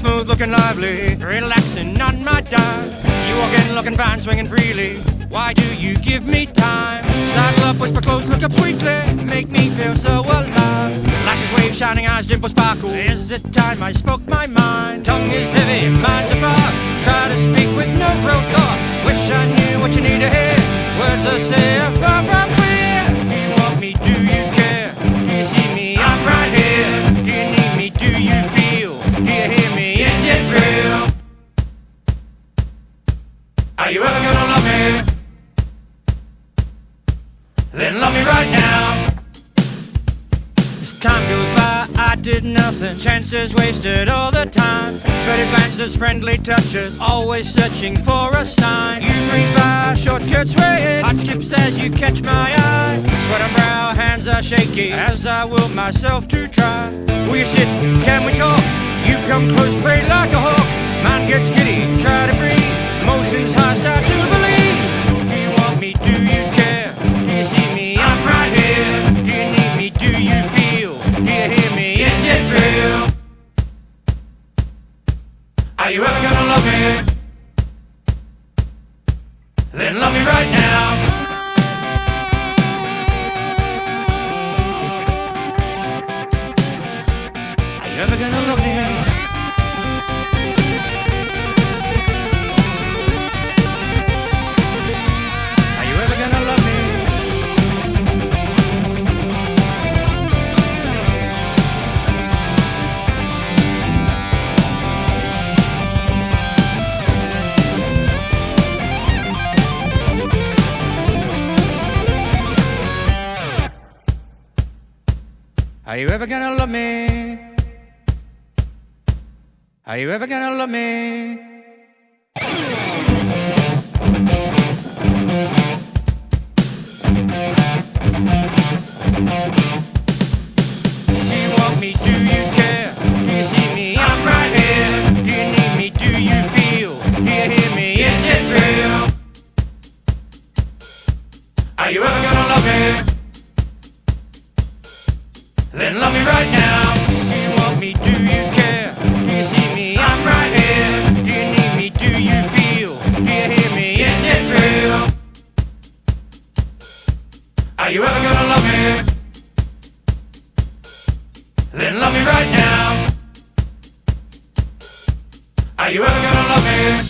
Smooth, looking lively. Relaxing on my dime. You walk in looking fine, swinging freely. Why do you give me time? Saddle up, whisper close, look up sweetly. Make me feel so alive. Lashes wave, shining eyes, dimples sparkle. Is it time I spoke my mind? Tongue is heavy, mind's a fog. Try to speak with no real Then love me right now. As time goes by, I did nothing. Chances wasted all the time. Faded glances, friendly touches, always searching for a sign. You breeze by, short skirt swaying. Hot skips as you catch my eye. Sweat on brow, hands are shaky as I will myself to try. You sit? Can we talk? You come close, pray like a hawk. Mind gets giddy, try to breathe. Emotions high, start to gonna love me? Are you ever gonna love me? Are you ever gonna love me? You want me? Do you Are you ever gonna love me? Then love me right now. Are you ever gonna love me?